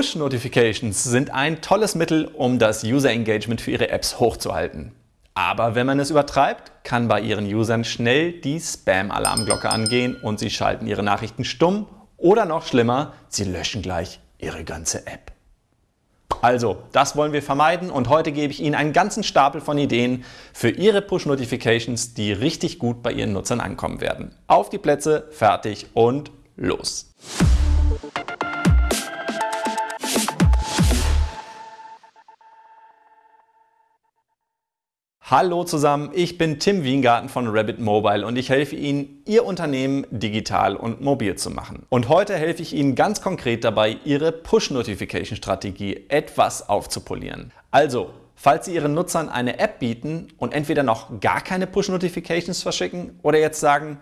Push-Notifications sind ein tolles Mittel, um das User-Engagement für Ihre Apps hochzuhalten. Aber wenn man es übertreibt, kann bei Ihren Usern schnell die Spam-Alarmglocke angehen und Sie schalten Ihre Nachrichten stumm oder noch schlimmer, Sie löschen gleich Ihre ganze App. Also, das wollen wir vermeiden und heute gebe ich Ihnen einen ganzen Stapel von Ideen für Ihre Push-Notifications, die richtig gut bei Ihren Nutzern ankommen werden. Auf die Plätze, fertig und los! Hallo zusammen, ich bin Tim Wiengarten von Rabbit Mobile und ich helfe Ihnen, Ihr Unternehmen digital und mobil zu machen. Und heute helfe ich Ihnen ganz konkret dabei, Ihre Push-Notification-Strategie etwas aufzupolieren. Also, falls Sie Ihren Nutzern eine App bieten und entweder noch gar keine Push-Notifications verschicken oder jetzt sagen,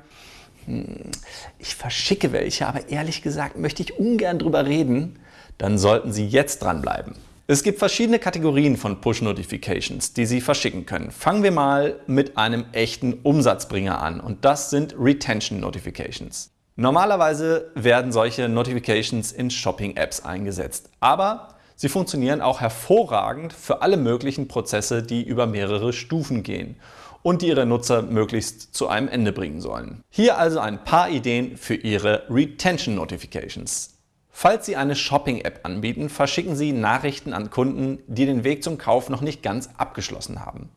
hm, ich verschicke welche, aber ehrlich gesagt möchte ich ungern drüber reden, dann sollten Sie jetzt dranbleiben. Es gibt verschiedene Kategorien von Push-Notifications, die Sie verschicken können. Fangen wir mal mit einem echten Umsatzbringer an und das sind Retention Notifications. Normalerweise werden solche Notifications in Shopping-Apps eingesetzt, aber sie funktionieren auch hervorragend für alle möglichen Prozesse, die über mehrere Stufen gehen und die Ihre Nutzer möglichst zu einem Ende bringen sollen. Hier also ein paar Ideen für Ihre Retention Notifications. Falls Sie eine Shopping-App anbieten, verschicken Sie Nachrichten an Kunden, die den Weg zum Kauf noch nicht ganz abgeschlossen haben.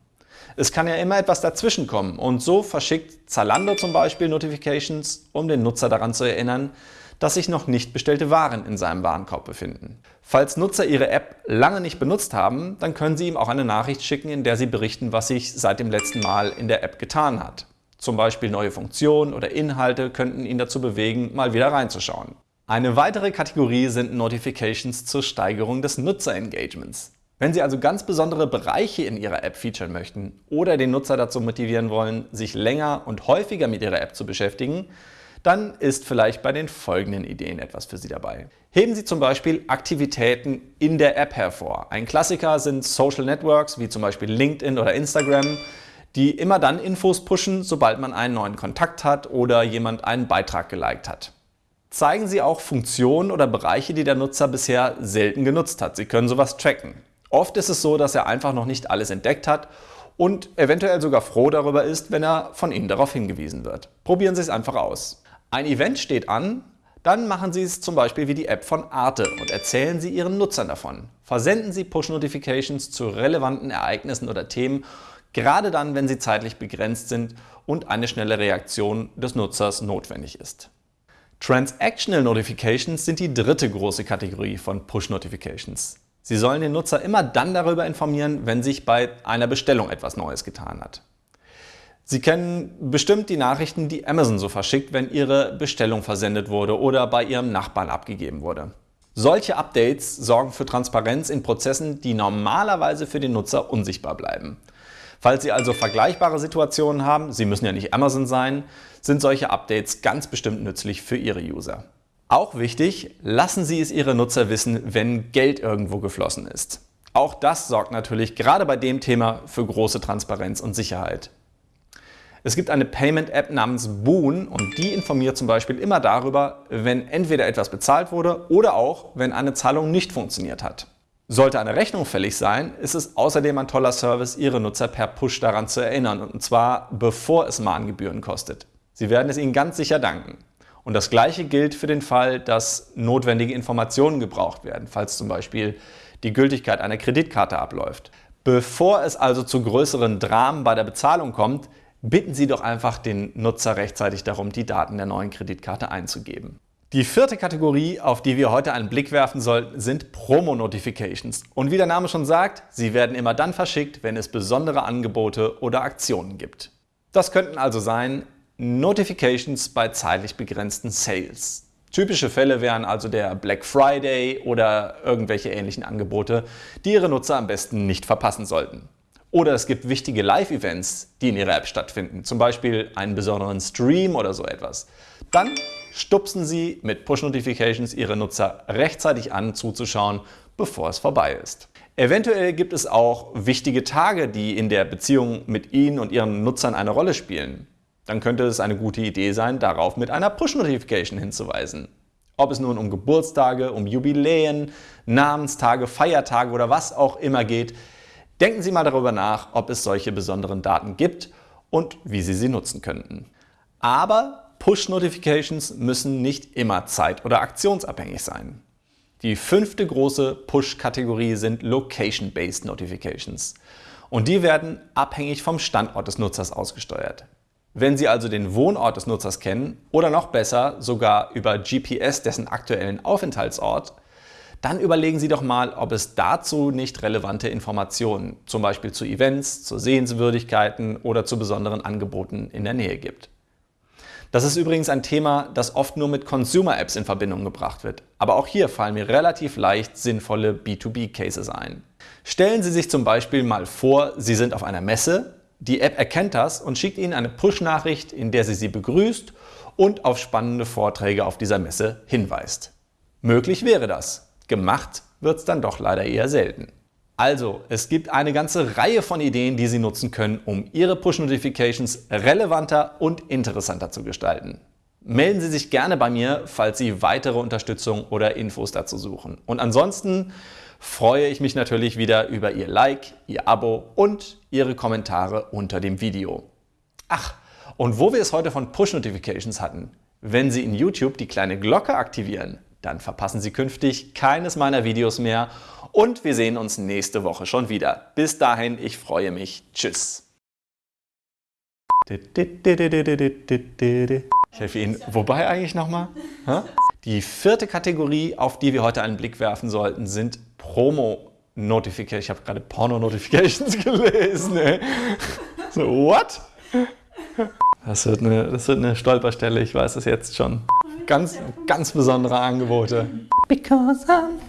Es kann ja immer etwas dazwischen kommen und so verschickt Zalando zum Beispiel Notifications, um den Nutzer daran zu erinnern, dass sich noch nicht bestellte Waren in seinem Warenkorb befinden. Falls Nutzer ihre App lange nicht benutzt haben, dann können Sie ihm auch eine Nachricht schicken, in der Sie berichten, was sich seit dem letzten Mal in der App getan hat. Zum Beispiel neue Funktionen oder Inhalte könnten ihn dazu bewegen, mal wieder reinzuschauen. Eine weitere Kategorie sind Notifications zur Steigerung des Nutzerengagements. Wenn Sie also ganz besondere Bereiche in Ihrer App featuren möchten oder den Nutzer dazu motivieren wollen, sich länger und häufiger mit Ihrer App zu beschäftigen, dann ist vielleicht bei den folgenden Ideen etwas für Sie dabei. Heben Sie zum Beispiel Aktivitäten in der App hervor. Ein Klassiker sind Social Networks wie zum Beispiel LinkedIn oder Instagram, die immer dann Infos pushen, sobald man einen neuen Kontakt hat oder jemand einen Beitrag geliked hat zeigen Sie auch Funktionen oder Bereiche, die der Nutzer bisher selten genutzt hat. Sie können sowas tracken. Oft ist es so, dass er einfach noch nicht alles entdeckt hat und eventuell sogar froh darüber ist, wenn er von Ihnen darauf hingewiesen wird. Probieren Sie es einfach aus. Ein Event steht an, dann machen Sie es zum Beispiel wie die App von Arte und erzählen Sie Ihren Nutzern davon. Versenden Sie Push-Notifications zu relevanten Ereignissen oder Themen, gerade dann, wenn sie zeitlich begrenzt sind und eine schnelle Reaktion des Nutzers notwendig ist. Transactional Notifications sind die dritte große Kategorie von Push-Notifications. Sie sollen den Nutzer immer dann darüber informieren, wenn sich bei einer Bestellung etwas Neues getan hat. Sie kennen bestimmt die Nachrichten, die Amazon so verschickt, wenn Ihre Bestellung versendet wurde oder bei Ihrem Nachbarn abgegeben wurde. Solche Updates sorgen für Transparenz in Prozessen, die normalerweise für den Nutzer unsichtbar bleiben. Falls Sie also vergleichbare Situationen haben, Sie müssen ja nicht Amazon sein, sind solche Updates ganz bestimmt nützlich für Ihre User. Auch wichtig, lassen Sie es Ihre Nutzer wissen, wenn Geld irgendwo geflossen ist. Auch das sorgt natürlich gerade bei dem Thema für große Transparenz und Sicherheit. Es gibt eine Payment-App namens Boon und die informiert zum Beispiel immer darüber, wenn entweder etwas bezahlt wurde oder auch, wenn eine Zahlung nicht funktioniert hat. Sollte eine Rechnung fällig sein, ist es außerdem ein toller Service, Ihre Nutzer per Push daran zu erinnern, und zwar bevor es Mahngebühren kostet. Sie werden es Ihnen ganz sicher danken. Und das Gleiche gilt für den Fall, dass notwendige Informationen gebraucht werden, falls zum Beispiel die Gültigkeit einer Kreditkarte abläuft. Bevor es also zu größeren Dramen bei der Bezahlung kommt, bitten Sie doch einfach den Nutzer rechtzeitig darum, die Daten der neuen Kreditkarte einzugeben. Die vierte Kategorie, auf die wir heute einen Blick werfen sollten, sind Promo-Notifications. Und wie der Name schon sagt, sie werden immer dann verschickt, wenn es besondere Angebote oder Aktionen gibt. Das könnten also sein Notifications bei zeitlich begrenzten Sales. Typische Fälle wären also der Black Friday oder irgendwelche ähnlichen Angebote, die Ihre Nutzer am besten nicht verpassen sollten. Oder es gibt wichtige Live-Events, die in Ihrer App stattfinden, zum Beispiel einen besonderen Stream oder so etwas. Dann stupsen Sie mit Push-Notifications Ihre Nutzer rechtzeitig an, zuzuschauen, bevor es vorbei ist. Eventuell gibt es auch wichtige Tage, die in der Beziehung mit Ihnen und Ihren Nutzern eine Rolle spielen. Dann könnte es eine gute Idee sein, darauf mit einer Push-Notification hinzuweisen. Ob es nun um Geburtstage, um Jubiläen, Namenstage, Feiertage oder was auch immer geht, denken Sie mal darüber nach, ob es solche besonderen Daten gibt und wie Sie sie nutzen könnten. Aber Push-Notifications müssen nicht immer zeit- oder aktionsabhängig sein. Die fünfte große Push-Kategorie sind Location-Based Notifications. Und die werden abhängig vom Standort des Nutzers ausgesteuert. Wenn Sie also den Wohnort des Nutzers kennen oder noch besser sogar über GPS dessen aktuellen Aufenthaltsort, dann überlegen Sie doch mal, ob es dazu nicht relevante Informationen, zum Beispiel zu Events, zu Sehenswürdigkeiten oder zu besonderen Angeboten in der Nähe gibt. Das ist übrigens ein Thema, das oft nur mit Consumer-Apps in Verbindung gebracht wird. Aber auch hier fallen mir relativ leicht sinnvolle B2B-Cases ein. Stellen Sie sich zum Beispiel mal vor, Sie sind auf einer Messe, die App erkennt das und schickt Ihnen eine Push-Nachricht, in der sie Sie begrüßt und auf spannende Vorträge auf dieser Messe hinweist. Möglich wäre das. Gemacht wird es dann doch leider eher selten. Also, es gibt eine ganze Reihe von Ideen, die Sie nutzen können, um Ihre Push-Notifications relevanter und interessanter zu gestalten. Melden Sie sich gerne bei mir, falls Sie weitere Unterstützung oder Infos dazu suchen. Und ansonsten freue ich mich natürlich wieder über Ihr Like, Ihr Abo und Ihre Kommentare unter dem Video. Ach, und wo wir es heute von Push-Notifications hatten, wenn Sie in YouTube die kleine Glocke aktivieren, dann verpassen Sie künftig keines meiner Videos mehr und wir sehen uns nächste Woche schon wieder. Bis dahin, ich freue mich. Tschüss. Ich helfe Ihnen. Wobei eigentlich nochmal? Die vierte Kategorie, auf die wir heute einen Blick werfen sollten, sind Promo-Notifications. Ich habe gerade Porno-Notifications gelesen. Ey. So, what? Das wird, eine, das wird eine Stolperstelle, ich weiß es jetzt schon. Ganz, ganz besondere Angebote. Because I'm